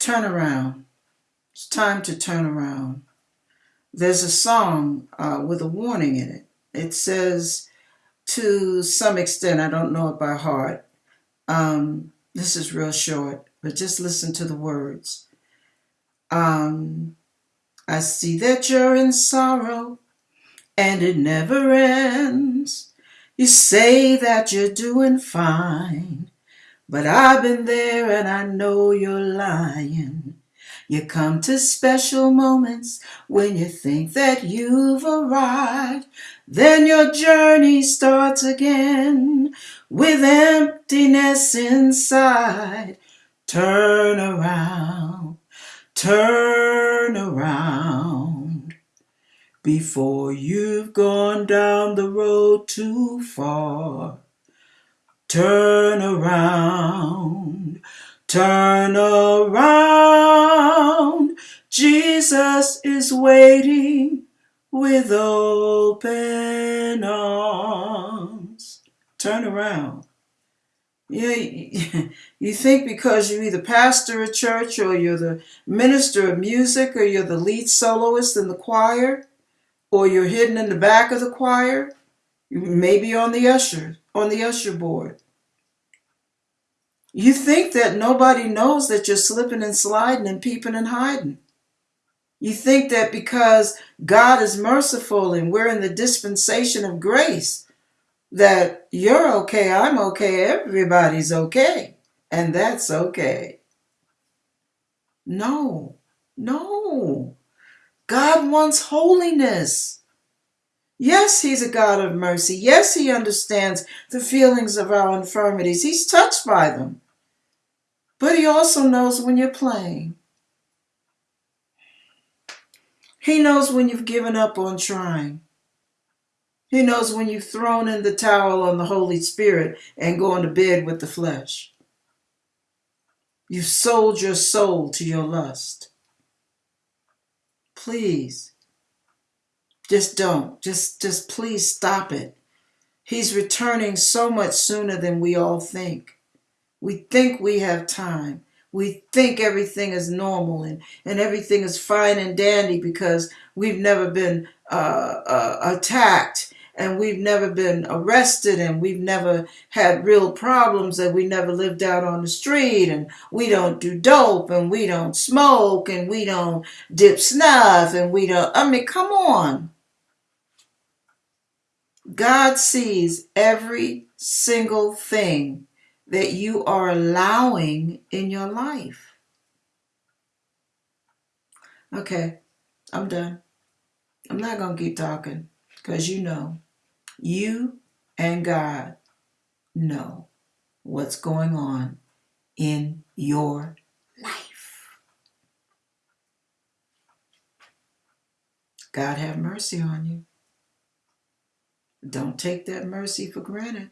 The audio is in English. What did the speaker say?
turn around. It's time to turn around. There's a song uh, with a warning in it. It says, to some extent, I don't know it by heart. Um, this is real short, but just listen to the words. Um, I see that you're in sorrow and it never ends. You say that you're doing fine, but I've been there and I know you're lying. You come to special moments when you think that you've arrived. Then your journey starts again with emptiness inside. Turn around, turn around before you've gone down the road too far. Turn around, turn around. Jesus is waiting with open arms. Turn around. Yeah, you think because you're either pastor of church or you're the minister of music or you're the lead soloist in the choir or you're hidden in the back of the choir, maybe on the usher, on the usher board. You think that nobody knows that you're slipping and sliding and peeping and hiding. You think that because God is merciful and we're in the dispensation of grace, that you're okay, I'm okay, everybody's okay, and that's okay. No, no. God wants holiness. Yes, He's a God of mercy. Yes, He understands the feelings of our infirmities. He's touched by them. But He also knows when you're playing. He knows when you've given up on trying. He knows when you've thrown in the towel on the Holy Spirit and gone to bed with the flesh. You've sold your soul to your lust. Please, just don't. Just, just please stop it. He's returning so much sooner than we all think. We think we have time we think everything is normal and, and everything is fine and dandy because we've never been uh, uh, attacked and we've never been arrested and we've never had real problems and we never lived out on the street and we don't do dope and we don't smoke and we don't dip snuff and we don't i mean come on god sees every single thing that you are allowing in your life. Okay, I'm done. I'm not going to keep talking because you know, you and God know what's going on in your life. God have mercy on you. Don't take that mercy for granted.